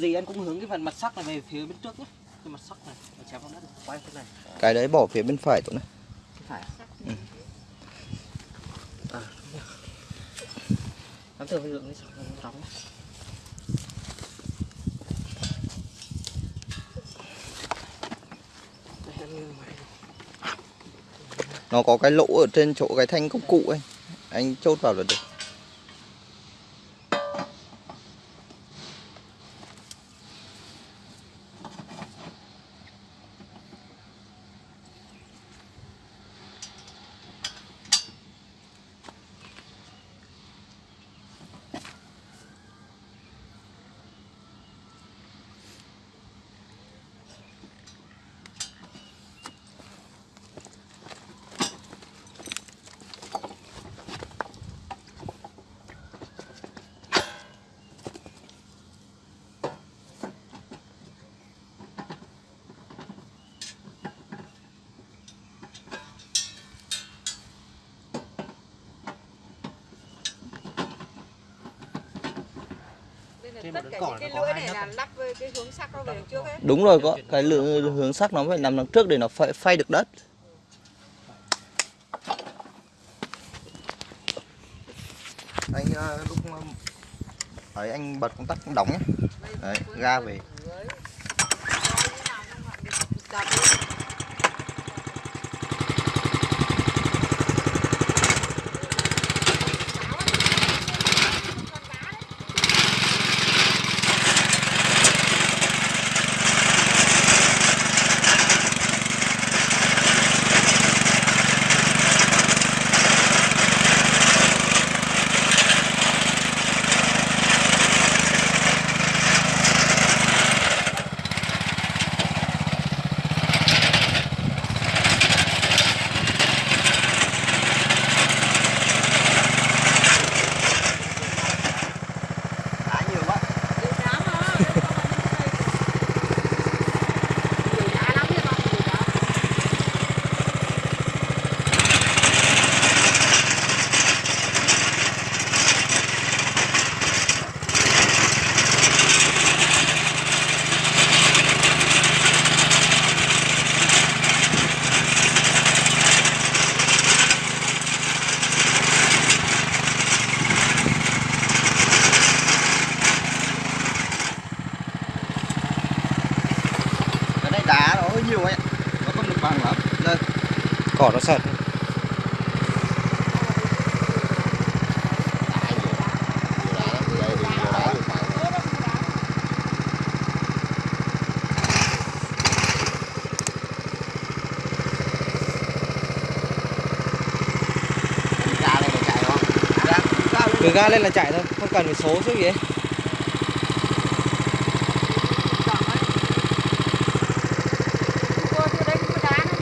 gì anh cũng hướng cái phần mặt sắc này về phía bên trước nhé. Cái mặt sắc này nó chém vào đất quay cái này. Cái đấy bỏ phía bên phải tụi này. Cái phải Ừ. à nắm với lượng đi anh nghiêng ngoài. nó có cái lỗ ở trên chỗ cái thanh công cụ ấy. Anh chốt vào là được Trên tất cả những cái lưỡi này là lắp với cái hướng sắc nó về đằng trước ấy. đúng rồi có cái lượng hướng sắc nó phải nằm đằng trước để nó phay, phay được đất. Anh ờ, lúc ờ, ấy anh bật công tắc đóng nhé đấy ga về Đấy. Coi như nào không ạ? Đập đi. đá nhiều quá Nhiều đá mà. Nhiều đá lắm chứ con, nhiều đá. cái này đá nó hơi nhiều ấy nó không được bằng lắm đây cỏ nó sật ga từ ga lên là chạy thôi. Không cần phải số chứ gì. ấy Đỏ ấy. Cô chưa đấy cái đá này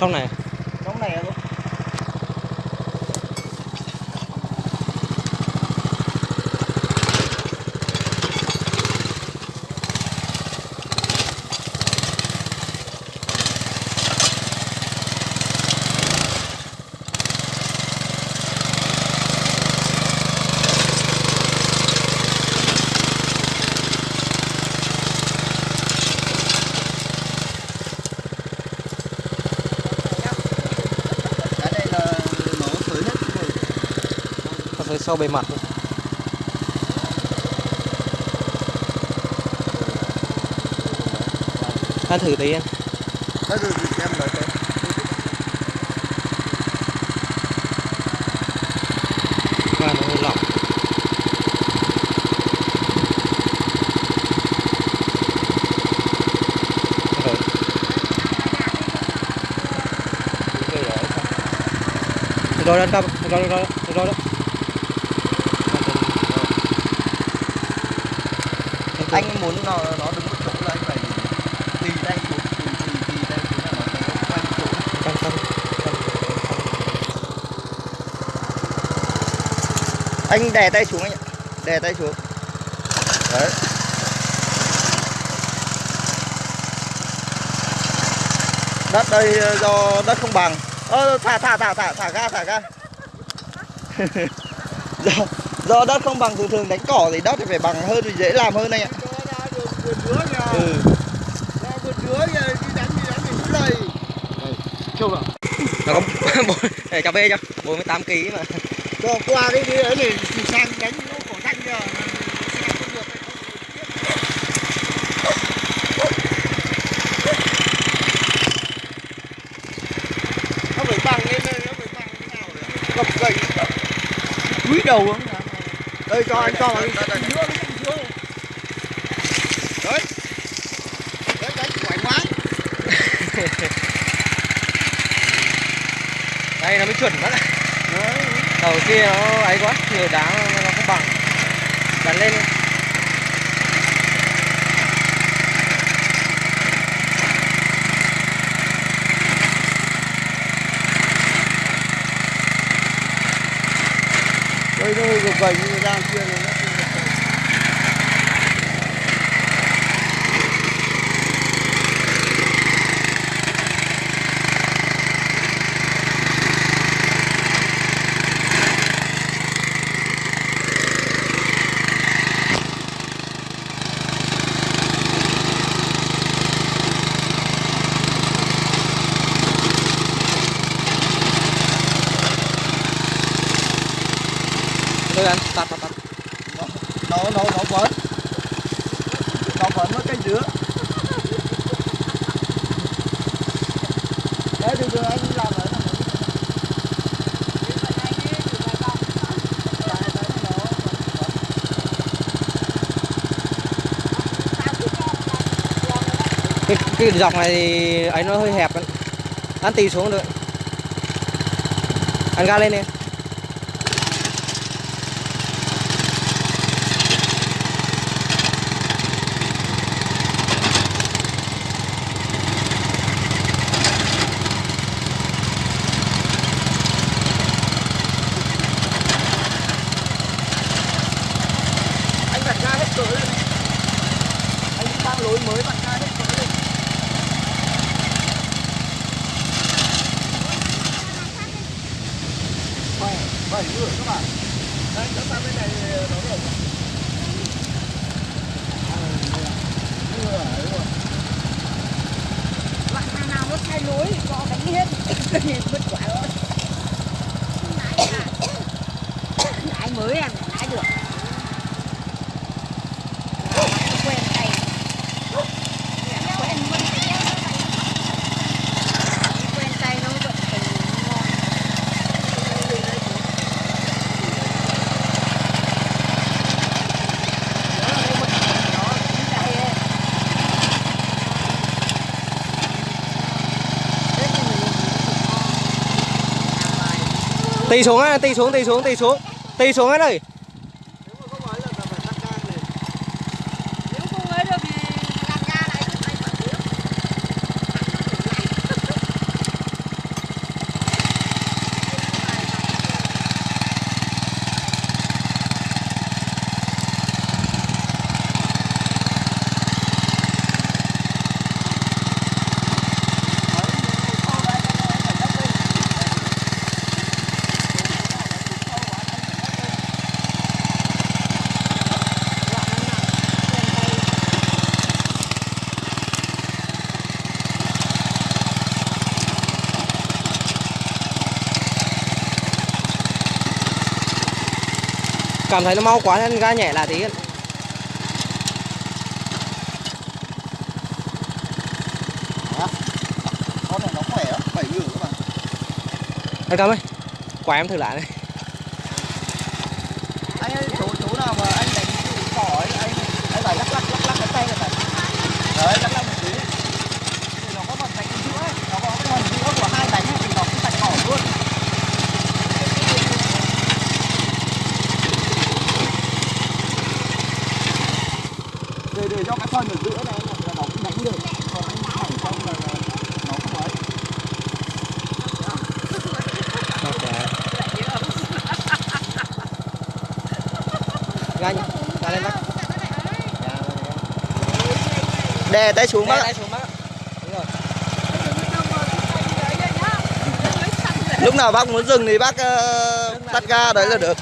trong này trong này thôi cái này là nó sới hết rồi nó tới sau bề mặt ăn thử tí em. Bây giờ thì em nói thế ga nó hơi lỏng. Rồi. Rồi sao? Được rồi rồi rồi rồi đó anh muốn nó nó đứng một chỗ là anh phải tì tay xuống tì tì tì tay xuống là nó sẽ quay một chỗ. Tâm tâm anh đè tay xuống anh ạ. Đè tay xuống. Đấy. Đất đây ờ, do đất không bằng. Ơ thả thả thả thả thả ga thả ga. Do do đất không bằng thường thường đánh cỏ thì đất thì phải bằng hơn thì dễ làm hơn này ạ. Ừ. Có bốn để cho. Bê cho 48 kg mà. Cho qua cái đi ấy thì thì sang đánh cỏ xanh giờ sang không được nó phải bằng lên đây nó phải bằng thế nào để gập gậy quý đầu không đây cho anh cho đấy. Đấy đánh quải ngoái đây nó mới chuẩn mất đấy. Đầu kia nó ấy quá nhiều đá nó nó không bằng. Bắn lên. đi. Đây nó hơi gập gậy như ra kia tôi ăn tạt tạt tạt nó nó nó vẫn nó vẫn với cái dứa. Đấy từ từ anh làm này cái, cái dọc này thì ấy nó hơi hẹp. Ấy. ăn tì xuống được. Ăn ga lên đi anh vặn ga hết cỡ lên anh đang lối mới vặn ga hết cỡ lên bảy bảy các bạn đây chúng ta bên này nó được loại nào nào nó thay lối thì cho đánh hết Vứt quả rồi Nãy mới em nãy được quen tay quen quen tay nó vẫn còn ngon tì xuống á tì xuống tì xuống tì xuống. Tì xuống hết rồi nếu mà không ấy là phải tắt ga lên nếu không ấy được thì làm ra lại cũng phải phải biết cảm thấy nó mau quá nên ga nhẹ lại tí. Con này nó khỏe lắm bảy rưỡi các bạn anh cảm ơi quả em thử lại đây anh ơi chỗ chỗ nào mà anh đánh cỏ ấy anh anh phải lắc lắc lắc lắc cái tay này phải đấy lắc lắc một tí thì nó có phần đánh giữa ấy nó có cái phần giữa của hai đánh ấy, thì nó cũng thành cỏ luôn để để cho cái phần ở giữa này là nó cũng đánh được. Còn anh thẳng xong là là nó không ấy ga lên bác. Đè tay xuống Đè bác ạ. tay xuống bác ạ. đúng rồi. Lúc nào bác muốn dừng thì bác ờ, tắt ga đấy là được